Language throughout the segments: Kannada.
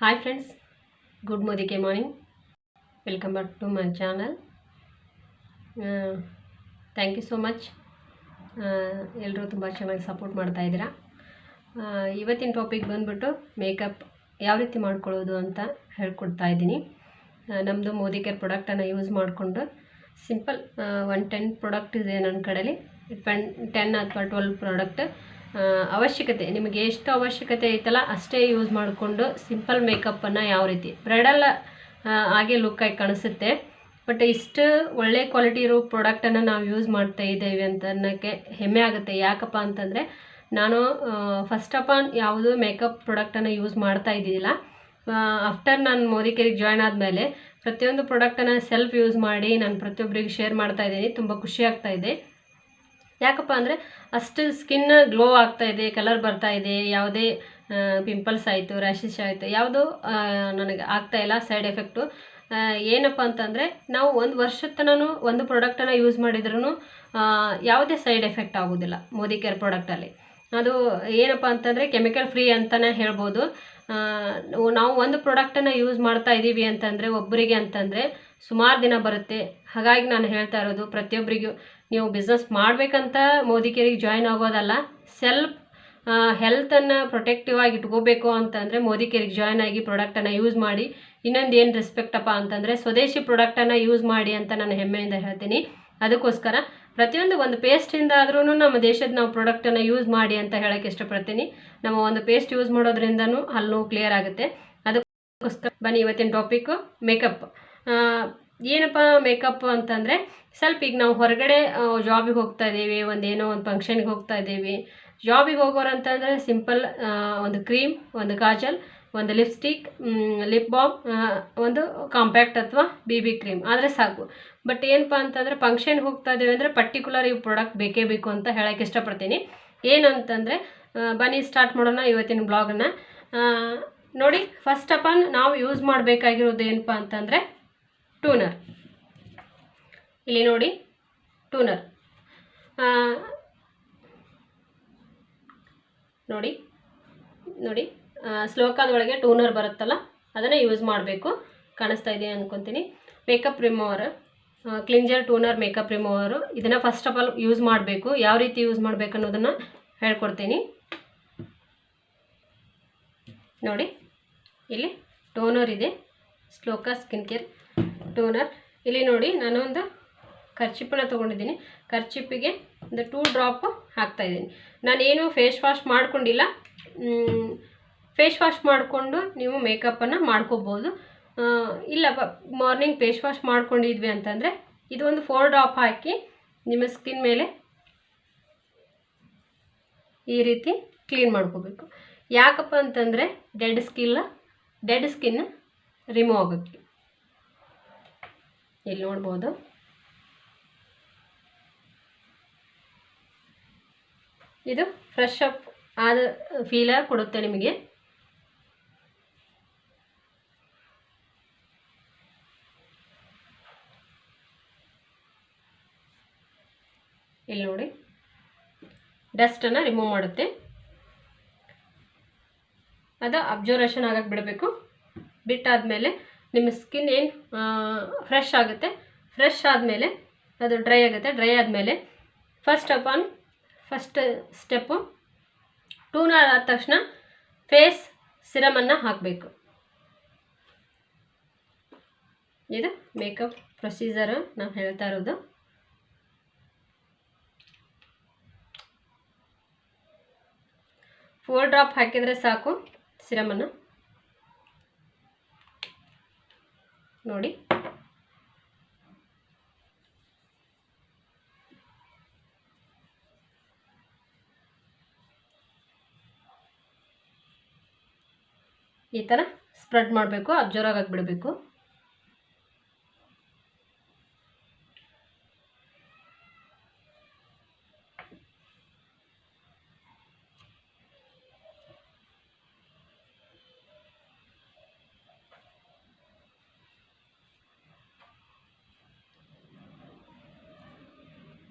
ಹಾಯ್ ಫ್ರೆಂಡ್ಸ್ ಗುಡ್ ಮೋದಿಗೆ morning welcome back to my channel thank you so much ಎಲ್ಲರೂ ತುಂಬ ಚೆನ್ನಾಗಿ ಸಪೋರ್ಟ್ ಮಾಡ್ತಾ ಇದ್ದೀರಾ? ಆ, ಇವತ್ತಿನ ಟಾಪಿಕ್ ಬಂದುಬಿಟ್ಟು ಮೇಕಪ್ ಯಾವ ರೀತಿ ಮಾಡ್ಕೊಳ್ಳೋದು ಅಂತ ಹೇಳ್ಕೊಡ್ತಾ ಇದ್ದೀನಿ. ನಮ್ಮದು ಮೋದಿ ಕೇರ್ ಪ್ರಾಡಕ್ಟನ್ನು ಯೂಸ್ ಮಾಡಿಕೊಂಡು ಸಿಂಪಲ್ ಒನ್ ಟೆನ್ ಪ್ರಾಡಕ್ಟ್ ಇದೆ ನನ್ನ ಕಡೆಯಲ್ಲಿ ಟೆನ್ ಟೆನ್ ಅಥವಾ ಟ್ವೆಲ್ ಪ್ರಾಡಕ್ಟ್ ಅವಶ್ಯಕತೆ, ನಿಮಗೆ ಎಷ್ಟು ಅವಶ್ಯಕತೆ ಐತಲ್ಲ ಅಷ್ಟೇ ಯೂಸ್ ಮಾಡಿಕೊಂಡು ಸಿಂಪಲ್ ಮೇಕಪ್ಪನ್ನು ಯಾವ ರೀತಿ ಬ್ರೈಡಲ್ ಹಾಗೆ ಲುಕ್ಕಾಗಿ ಕಾಣಿಸುತ್ತೆ. ಬಟ್ ಇಷ್ಟು ಒಳ್ಳೆ ಕ್ವಾಲಿಟಿ ಇರೋ ಪ್ರಾಡಕ್ಟನ್ನು ನಾವು ಯೂಸ್ ಮಾಡ್ತಾ ಇದ್ದೇವೆ ಅಂತ ಅನ್ನೋಕ್ಕೆ ಹೆಮ್ಮೆ ಆಗುತ್ತೆ. ಯಾಕಪ್ಪ ಅಂತಂದರೆ ನಾನು ಫಸ್ಟ್ ಆಫ್ ಆಲ್ ಯಾವುದೂ ಮೇಕಪ್ ಪ್ರಾಡಕ್ಟನ್ನು ಯೂಸ್ ಮಾಡ್ತಾ ಇದ್ದಿದ್ದಿಲ್ಲ. ಆಫ್ಟರ್ ನಾನು ಮೋದಿ ಕೇರಿಗೆ ಜಾಯ್ನ್ ಆದಮೇಲೆ ಪ್ರತಿಯೊಂದು ಪ್ರಾಡಕ್ಟನ್ನು ಸೆಲ್ಫ್ ಯೂಸ್ ಮಾಡಿ ನಾನು ಪ್ರತಿಯೊಬ್ಬರಿಗೆ ಶೇರ್ ಮಾಡ್ತಾ ಇದ್ದೀನಿ. ತುಂಬ ಖುಷಿ ಆಗ್ತಾ ಇದೆ. ಯಾಕಪ್ಪ ಅಂದರೆ ಅಷ್ಟು ಸ್ಕಿನ್ ಗ್ಲೋ ಆಗ್ತಾ ಇದೆ ಕಲರ್ ಬರ್ತಾ ಇದೆ, ಯಾವುದೇ ಪಿಂಪಲ್ಸ್ ಆಯಿತು ರ್ಯಾಷಸ್ ಆಯಿತು, ಯಾವುದೂ ನನಗೆ ಆಗ್ತಾ ಇಲ್ಲ ಸೈಡ್ ಎಫೆಕ್ಟು ಏನಪ್ಪ ಅಂತಂದರೆ ನಾವು ಒಂದು ವರ್ಷದ ತನೂ ಒಂದು ಪ್ರಾಡಕ್ಟನ್ನು ಯೂಸ್ ಮಾಡಿದ್ರೂ ಯಾವುದೇ ಸೈಡ್ ಎಫೆಕ್ಟ್ ಆಗೋದಿಲ್ಲ ಮೋದಿ ಕೇರ್ ಪ್ರಾಡಕ್ಟಲ್ಲಿ ಅದು ಏನಪ್ಪ ಅಂತಂದರೆ ಕೆಮಿಕಲ್ ಫ್ರೀ ಅಂತಲೇ ಹೇಳ್ಬೋದು. ನಾವು ಒಂದು ಪ್ರಾಡಕ್ಟನ್ನು ಯೂಸ್ ಮಾಡ್ತಾ ಇದ್ದೀವಿ ಅಂತಂದರೆ, ಒಬ್ಬರಿಗೆ ಅಂತಂದರೆ ಸುಮಾರು ದಿನ ಬರುತ್ತೆ. ಹಾಗಾಗಿ ನಾನು ಹೇಳ್ತಾ ಇರೋದು ಪ್ರತಿಯೊಬ್ಬರಿಗೂ ನೀವು ಬಿಸ್ನೆಸ್ ಮಾಡಬೇಕಂತ ಮೋದಿ ಕೇರಿಗೆ ಜಾಯ್ನ್ ಆಗೋದಲ್ಲ ಸೆಲ್ಫ್ ಹೆಲ್ತನ್ನು ಪ್ರೊಟೆಕ್ಟಿವ್ ಆಗಿ ಇಟ್ಕೋಬೇಕು ಅಂತಂದರೆ ಮೋದಿ ಕೇರಿಗೆ ಜಾಯ್ನ್ ಆಗಿ ಪ್ರಾಡಕ್ಟನ್ನು ಯೂಸ್ ಮಾಡಿ, ಇನ್ನೊಂದು ಏನು ರೆಸ್ಪೆಕ್ಟಪ್ಪ ಅಂತಂದರೆ ಸ್ವದೇಶಿ ಪ್ರಾಡಕ್ಟನ್ನು ಯೂಸ್ ಮಾಡಿ ಅಂತ ನಾನು ಹೆಮ್ಮೆಯಿಂದ ಹೇಳ್ತೀನಿ. ಅದಕ್ಕೋಸ್ಕರ ಪ್ರತಿಯೊಂದು ಒಂದು ಪೇಸ್ಟಿಂದ ಆದ್ರೂ ನಮ್ಮ ದೇಶದ ನಾವು ಪ್ರಾಡಕ್ಟನ್ನು ಯೂಸ್ ಮಾಡಿ ಅಂತ ಹೇಳೋಕ್ಕೆ ಇಷ್ಟಪಡ್ತೀನಿ. ನಮ್ಮ ಒಂದು ಪೇಸ್ಟ್ ಯೂಸ್ ಮಾಡೋದ್ರಿಂದನೂ ಹಲ್ಲು ಕ್ಲಿಯರ್ ಆಗುತ್ತೆ. ಅದಕ್ಕೋಸ್ಕರ ಬನ್ನಿ ಇವತ್ತಿನ ಟಾಪಿಕ್ಕು ಮೇಕಪ್ ಏನಪ್ಪ ಮೇಕಪ್ ಅಂತಂದರೆ ಸ್ವಲ್ಪ ಈಗ ನಾವು ಹೊರಗಡೆ ಜಾಬಿಗೆ ಹೋಗ್ತಾ ಇದ್ದೀವಿ ಒಂದು ಏನೋ ಒಂದು ಫಂಕ್ಷನ್ಗೆ ಹೋಗ್ತಾ ಇದ್ದೀವಿ. ಜಾಬಿಗೆ ಹೋಗೋರು ಅಂತಂದರೆ ಸಿಂಪಲ್ ಒಂದು ಕ್ರೀಮ್ ಒಂದು ಕಾಜಲ್, ಒಂದು ಲಿಪ್ಸ್ಟಿಕ್ ಲಿಪ್ ಬಾಮ್ ಒಂದು ಕಾಂಪ್ಯಾಕ್ಟ್ ಅಥವಾ ಬಿ ಬಿ ಕ್ರೀಮ್ ಆದರೆ ಸಾಕು. ಬಟ್ ಏನಪ್ಪ ಅಂತಂದರೆ ಫಂಕ್ಷನ್ಗೆ ಹೋಗ್ತಾ ಇದ್ದೀವಿ ಅಂದರೆ ಪರ್ಟಿಕ್ಯುಲರ್ ಈ ಪ್ರಾಡಕ್ಟ್ ಬೇಕೇ ಬೇಕು ಅಂತ ಹೇಳೋಕ್ಕೆ ಇಷ್ಟಪಡ್ತೀನಿ. ಏನಂತಂದರೆ ಬನ್ನಿ ಸ್ಟಾರ್ಟ್ ಮಾಡೋಣ ಇವತ್ತಿನ ಬ್ಲಾಗನ್ನು ನೋಡಿ ಫಸ್ಟ್ ಆಫ್ ಆಲ್ ನಾವು ಯೂಸ್ ಮಾಡಬೇಕಾಗಿರೋದು ಏನಪ್ಪ ಅಂತಂದರೆ ಟೂನರ್ ಇಲ್ಲಿ ನೋಡಿ ಟೂನರ್ ನೋಡಿ ನೋಡಿ ಸ್ಲೋಕಾದ ಒಳಗೆ ಟೂನರ್ ಬರುತ್ತಲ್ಲ, ಅದನ್ನು ಯೂಸ್ ಮಾಡಬೇಕು. ಕಾಣಿಸ್ತಾ ಇದೆ ಅಂದ್ಕೊತೀನಿ makeup remover cleanser toner makeup remover ಇದನ್ನು ಫಸ್ಟ್ ಆಫ್ ಆಲ್ ಯೂಸ್ ಮಾಡಬೇಕು. ಯಾವ ರೀತಿ ಯೂಸ್ ಮಾಡಬೇಕು ಅನ್ನೋದನ್ನು ಹೇಳ್ಕೊಡ್ತೀನಿ. ನೋಡಿ, ಇಲ್ಲಿ ಟೋನರ್ ಇದೆ. ಸ್ಲೋಕ ಸ್ಕಿನ್ ಕೇರ್ ಟೋನರ್ ಇಲ್ಲಿ ನೋಡಿ ನಾನು ಒಂದು ಖರ್ಚಿಪ್ಪನ್ನ ತೊಗೊಂಡಿದ್ದೀನಿ. ಖರ್ಚಿಪ್ಪಿಗೆ ಒಂದು ಟೂ ಡ್ರಾಪ್ ಹಾಕ್ತಾ ಇದ್ದೀನಿ. ನಾನೇನು ಫೇಸ್ ವಾಶ್ ಮಾಡ್ಕೊಂಡಿಲ್ಲ. ಫೇಸ್ ವಾಶ್ ಮಾಡಿಕೊಂಡು ನೀವು ಮೇಕಪ್ಪನ್ನು ಮಾಡ್ಕೋಬೋದು. ಇಲ್ಲ ಮಾರ್ನಿಂಗ್ ಫೇಸ್ ವಾಶ್ ಮಾಡ್ಕೊಂಡಿದ್ವಿ ಅಂತಂದರೆ ಇದು ಒಂದು ಫೋರ್ ಡ್ರಾಪ್ ಹಾಕಿ ನಿಮ್ಮ ಸ್ಕಿನ್ ಮೇಲೆ ಈ ರೀತಿ ಕ್ಲೀನ್ ಮಾಡ್ಕೋಬೇಕು. ಯಾಕಪ್ಪ ಅಂತಂದರೆ ಡೆಡ್ ಸ್ಕಿಲ್ಲ ಡೆಡ್ ಸ್ಕಿನ್ ರಿಮೂವ್ ಆಗುತ್ತೆ ಇಲ್ಲಿ ನೋಡ್ಬೋದು? ಇದು ಫ್ರೆಶ್ ಅಪ್ ಆದ ಫೀಲ ಕೊಡುತ್ತೆ ನಿಮಗೆ. ಇಲ್ಲಿ ನೋಡಿ. ಡಸ್ಟನ್ನು ರಿಮೂವ್ ಮಾಡುತ್ತೆ. ಅದು ಅಬ್ಸರ್ವೇಷನ್ ಆಗಕ್ಕೆ ಬಿಡಬೇಕು. ಬಿಟ್ಟಾದಮೇಲೆ ನಿಮ್ಮ ಸ್ಕಿನ್ ಏನು ಫ್ರೆಶ್ ಆಗುತ್ತೆ. ಫ್ರೆಶ್ ಆದಮೇಲೆ ಅದು ಡ್ರೈ ಆಗುತ್ತೆ. ಡ್ರೈ ಆದಮೇಲೆ first of all first step toner ಆದ ತಕ್ಷಣ ಫೇಸ್ ಸಿರಮನ್ನು ಹಾಕಬೇಕು. ಇದು ಮೇಕಪ್ ಪ್ರೊಸೀಜರು ನಾವು ಹೇಳ್ತಾ ಇರೋದು. ಫೋರ್ ಡ್ರಾಪ್ ಹಾಕಿದರೆ ಸಾಕು ಸಿರಮನ್ನು ನೋಡಿ. ಈ ಥರ ಸ್ಪ್ರೆಡ್ ಮಾಡಬೇಕು ಅಬ್ಸರ್ವ್ ಜೋರಾಗಿ ಬಿಡಬೇಕು.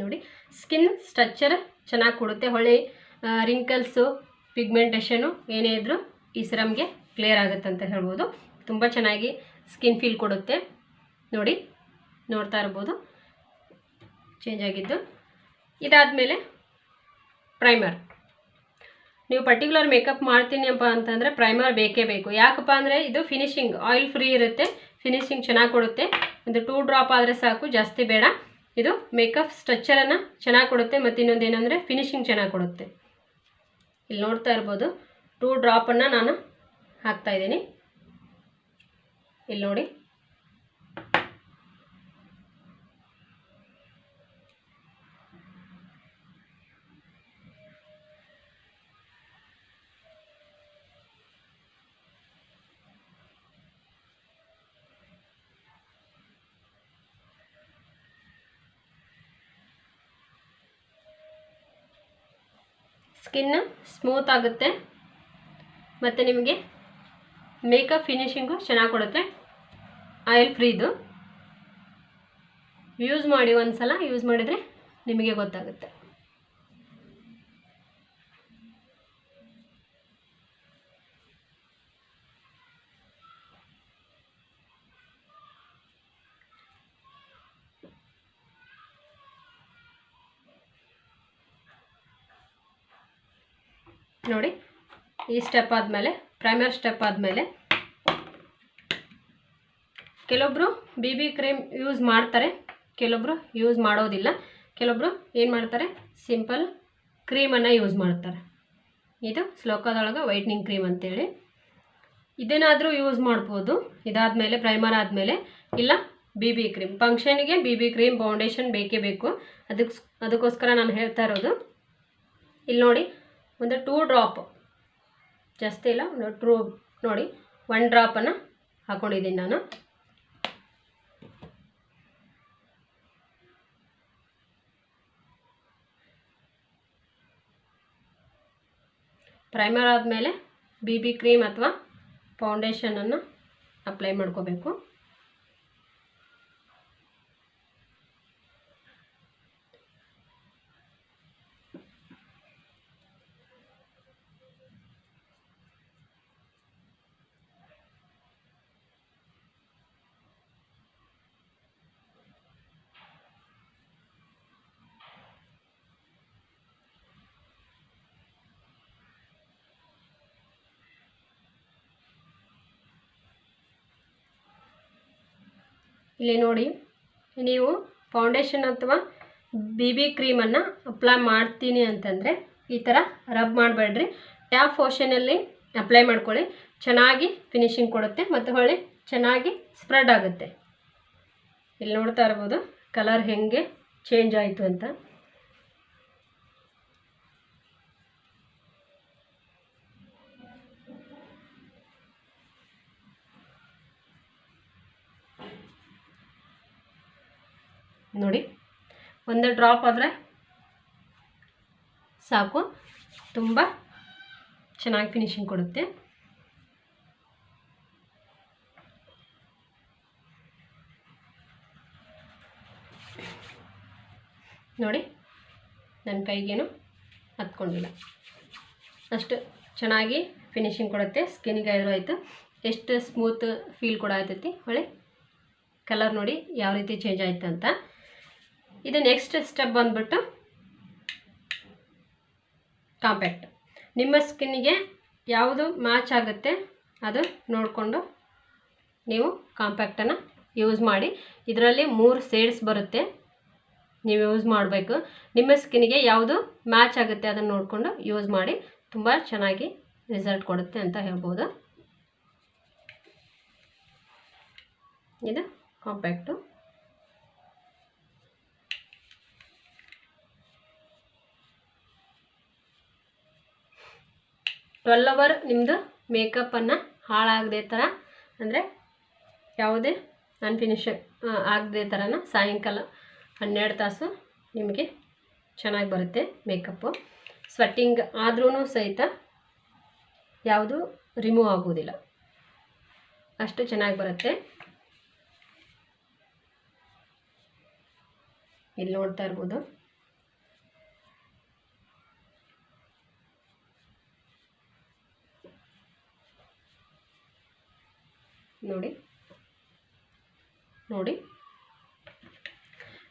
ನೋಡಿ. ಸ್ಕಿನ್ ಸ್ಟ್ರಕ್ಚರ್ ಚೆನ್ನಾಗಿ ಕೊಡುತ್ತೆ. ಹೊಳೆ ರಿಂಕಲ್ಸು ಪಿಗ್ಮೆಂಟೇಷನು ಏನೇ ಇದ್ದರೂ ಈ ಸಿರಮ್ಗೆ ಕ್ಲಿಯರ್ ಆಗುತ್ತೆ ಅಂತ ಹೇಳ್ಬೋದು. ತುಂಬ ಚೆನ್ನಾಗಿ ಸ್ಕಿನ್ ಫೀಲ್ ಕೊಡುತ್ತೆ. ನೋಡಿ, ನೋಡ್ತಾ ಇರ್ಬೋದು. ಚೇಂಜ್ ಆಗಿದ್ದು. ಇದಾದಮೇಲೆ ಪ್ರೈಮರ್ ನೀವು ಪರ್ಟಿಕ್ಯುಲರ್ ಮೇಕಪ್ ಮಾಡ್ತೀನಿ ಅಪ್ಪ ಅಂತಂದರೆ ಪ್ರೈಮರ್ ಬೇಕೇ ಬೇಕು. ಯಾಕಪ್ಪ ಅಂದರೆ ಇದು ಫಿನಿಶಿಂಗ್ ಆಯಿಲ್ ಫ್ರೀ ಇರುತ್ತೆ. ಫಿನಿಶಿಂಗ್ ಚೆನ್ನಾಗಿ ಕೊಡುತ್ತೆ. ಒಂದು ಟೂ ಡ್ರಾಪ್ ಆದರೆ ಸಾಕು, ಜಾಸ್ತಿ ಬೇಡ. ಇದು ಮೇಕಪ್ ಸ್ಟ್ರಕ್ಚರನ್ನು ಚೆನ್ನಾಗಿ ಕೊಡುತ್ತೆ, ಮತ್ತು ಇನ್ನೊಂದು ಏನಂದರೆ ಫಿನಿಶಿಂಗ್ ಚೆನ್ನಾಗಿ ಕೊಡುತ್ತೆ. ಇಲ್ಲಿ ನೋಡ್ತಾ ಇರ್ಬೋದು ಟೂ ಡ್ರಾಪನ್ನು ನಾನು ಹಾಕ್ತಾ ಇದ್ದೀನಿ. ಇಲ್ಲಿ ನೋಡಿ. ಸ್ಕಿನ್ ಸ್ಮೂತ್ ಆಗುತ್ತೆ. ಮತ್ತು ನಿಮಗೆ ಮೇಕಪ್ ಫಿನಿಷಿಂಗು ಚೆನ್ನಾಗಿ ಕೊಡುತ್ತೆ. ಆಯಿಲ್ ಫ್ರೀದು ಯೂಸ್ ಮಾಡಿ ಒಂದು ಸಲ ಯೂಸ್ ಮಾಡಿದರೆ ನಿಮಗೆ ಗೊತ್ತಾಗುತ್ತೆ. ನೋಡಿ, ಈ ಸ್ಟೆಪ್ ಆದಮೇಲೆ ಪ್ರೈಮರ್ ಸ್ಟೆಪ್ ಆದಮೇಲೆ ಕೆಲವೊಬ್ಬರು ಬಿ ಬಿ ಕ್ರೀಮ್ ಯೂಸ್ ಮಾಡ್ತಾರೆ ಕೆಲವೊಬ್ಬರು ಯೂಸ್ ಮಾಡೋದಿಲ್ಲ ಕೆಲವೊಬ್ಬರು ಏನು ಮಾಡ್ತಾರೆ ಸಿಂಪಲ್ ಕ್ರೀಮನ್ನು ಯೂಸ್ ಮಾಡ್ತಾರೆ. ಇದು ಶ್ಲೋಕದೊಳಗೆ ವೈಟ್ನಿಂಗ್ ಕ್ರೀಮ್ ಅಂತೇಳಿ. ಇದೇನಾದರೂ ಯೂಸ್ ಮಾಡ್ಬೋದು, ಇದಾದಮೇಲೆ ಪ್ರೈಮರ್ ಆದಮೇಲೆ, ಇಲ್ಲ ಬಿ ಬಿ ಕ್ರೀಮ್ ಫಂಕ್ಷನ್ಗೆ ಬಿ ಬಿ ಕ್ರೀಮ್ ಫೌಂಡೇಶನ್ ಬೇಕೇ ಬೇಕು. ಅದಕ್ಕೆ ಅದಕ್ಕೋಸ್ಕರ ನಾನು ಹೇಳ್ತಾ ಇರೋದು, ಇಲ್ಲಿ ನೋಡಿ ಒಂದು ಟೂ ಡ್ರಾಪ್ ಜಾಸ್ತಿ ಇಲ್ಲ, ಒಂದು ಟ್ರೂ ನೋಡಿ ಒನ್ ಡ್ರಾಪನ್ನು ಹಾಕ್ಕೊಂಡಿದ್ದೀನಿ ನಾನು. ಪ್ರೈಮರ್ ಆದಮೇಲೆ ಬಿ ಬಿ ಕ್ರೀಮ್ ಅಥವಾ ಫೌಂಡೇಶನನ್ನು ಅಪ್ಲೈ ಮಾಡ್ಕೋಬೇಕು. ಇಲ್ಲಿ ನೋಡಿ, ನೀವು ಫೌಂಡೇಶನ್ ಅಥವಾ ಬಿ ಬಿ ಕ್ರೀಮನ್ನು ಅಪ್ಲೈ ಮಾಡ್ತೀನಿ ಅಂತಂದರೆ ಈ ಥರ ರಬ್ ಮಾಡಬೇಡ್ರಿ. ಟ್ಯಾಪ್ ಪೋರ್ಷನಲ್ಲಿ ಅಪ್ಲೈ ಮಾಡ್ಕೊಳ್ಳಿ, ಚೆನ್ನಾಗಿ ಫಿನಿಶಿಂಗ್ ಕೊಡುತ್ತೆ ಮತ್ತು ಹೊಳ್ಳಿ ಚೆನ್ನಾಗಿ ಸ್ಪ್ರೆಡ್ ಆಗುತ್ತೆ. ಇಲ್ಲಿ ನೋಡ್ತಾ ಇರ್ಬೋದು ಕಲರ್ ಹೆಂಗೆ ಚೇಂಜ್ ಆಯಿತು ಅಂತ. ನೋಡಿ, ಒಂದೇ ಡ್ರಾಪ್ ಆದರೆ ಸಾಕು. ತುಂಬ ಚೆನ್ನಾಗಿ ಫಿನಿಶಿಂಗ್ ಕೊಡುತ್ತೆ. ನೋಡಿ, ನನ್ನ ಕೈಗೇನು ಹತ್ಕೊಂಡಿಲ್ಲ. ಅಷ್ಟು ಚೆನ್ನಾಗಿ ಫಿನಿಶಿಂಗ್ ಕೊಡುತ್ತೆ. ಸ್ಕಿನ್ಗೆ ಆದರೂ ಆಯಿತು. ಎಷ್ಟು ಸ್ಮೂತ್ ಫೀಲ್ ಕೂಡ ಆಯ್ತೈತಿ. ಹೊಳೆ ಕಲರ್ ನೋಡಿ ಯಾವ ರೀತಿ ಚೇಂಜ್ ಆಯ್ತು ಅಂತ. ಇದು ನೆಕ್ಸ್ಟ್ ಸ್ಟೆಪ್ ಬಂದ್ಬಿಟ್ಟು ಕಾಂಪ್ಯಾಕ್ಟ್ ನಿಮ್ಮ ಸ್ಕಿನ್ನಿಗೆ ಯಾವುದು ಮ್ಯಾಚ್ ಆಗುತ್ತೆ ಅದು ನೋಡಿಕೊಂಡು ನೀವು ಕಾಂಪ್ಯಾಕ್ಟನ್ನು ಯೂಸ್ ಮಾಡಿ. ಇದರಲ್ಲಿ ಮೂರು ಸೇಡ್ಸ್ ಬರುತ್ತೆ. ನೀವು ಯೂಸ್ ಮಾಡಬೇಕು. ನಿಮ್ಮ ಸ್ಕಿನ್ನಿಗೆ ಯಾವುದು ಮ್ಯಾಚ್ ಆಗುತ್ತೆ ಅದನ್ನು ನೋಡಿಕೊಂಡು ಯೂಸ್ ಮಾಡಿ. ತುಂಬ ಚೆನ್ನಾಗಿ ರಿಸಲ್ಟ್ ಕೊಡುತ್ತೆ ಅಂತ ಹೇಳ್ಬೋದು. ಇದು ಕಾಂಪ್ಯಾಕ್ಟು ಟ್ವೆಲ್ ಅವರ್ ನಿಮ್ಮದು ಮೇಕಪ್ಪನ್ನು ಹಾಳಾಗದೆ ಥರ ಅಂದರೆ ಯಾವುದೇ ಅನ್ಫಿನಿಷ್ ಆಗದೆ ಥರನ ಸಾಯಂಕಾಲ ಹನ್ನೆರಡು ತಾಸು ನಿಮಗೆ ಚೆನ್ನಾಗಿ ಬರುತ್ತೆ ಮೇಕಪ್ಪು ಸ್ವೆಟ್ಟಿಂಗ್ ಆದ್ರೂ ಸಹಿತ ಯಾವುದು ರಿಮೂವ್ ಆಗೋದಿಲ್ಲ. ಅಷ್ಟು ಚೆನ್ನಾಗಿ ಬರುತ್ತೆ. ಇಲ್ಲಿ ನೋಡ್ತಾ ಇರ್ಬೋದು. ನೋಡಿ. ನೋಡಿ.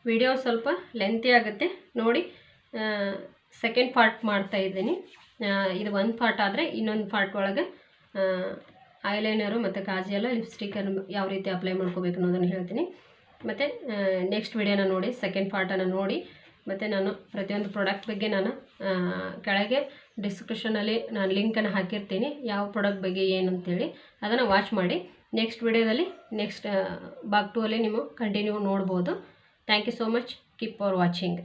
ವಿಡಿಯೋ ಸ್ವಲ್ಪ ಲೆಂತಿ ಆಗುತ್ತೆ. ನೋಡಿ ಸೆಕೆಂಡ್ ಪಾರ್ಟ್ ಮಾಡ್ತಾ ಇದ್ದೀನಿ. ಇದು ಒಂದು ಪಾರ್ಟ್ ಆದರೆ ಇನ್ನೊಂದು ಪಾರ್ಟ್ ಒಳಗೆ ಐಲೈನರು ಮತ್ತು ಕಾಜಿಯೆಲ್ಲ ಲಿಪ್ಸ್ಟಿಕನ್ನು ಯಾವ ರೀತಿ ಅಪ್ಲೈ ಮಾಡ್ಕೋಬೇಕು ಅನ್ನೋದನ್ನು ಹೇಳ್ತೀನಿ. ಮತ್ತು ನೆಕ್ಸ್ಟ್ ವಿಡಿಯೋನ ನೋಡಿ ಸೆಕೆಂಡ್ ಪಾರ್ಟನ್ನು ನೋಡಿ. ಮತ್ತು ನಾನು ಪ್ರತಿಯೊಂದು ಪ್ರಾಡಕ್ಟ್ ಬಗ್ಗೆ ನಾನು ಕೆಳಗೆ ಡಿಸ್ಕ್ರಿಪ್ಷನಲ್ಲಿ ನಾನು ಲಿಂಕನ್ನು ಹಾಕಿರ್ತೀನಿ. ಯಾವ ಪ್ರಾಡಕ್ಟ್ ಬಗ್ಗೆ ಏನು ಅಂತೇಳಿ. ಅದನ್ನು ವಾಚ್ ಮಾಡಿ. ನೆಕ್ಸ್ಟ್ ವಿಡಿಯೋದಲ್ಲಿ ನೆಕ್ಸ್ಟ್ ಭಾಗ ಟೂ ಅಲ್ಲಿ ನೀವು ಕಂಟಿನ್ಯೂ ನೋಡ್ಬೋದು. Thank you so much keep for watching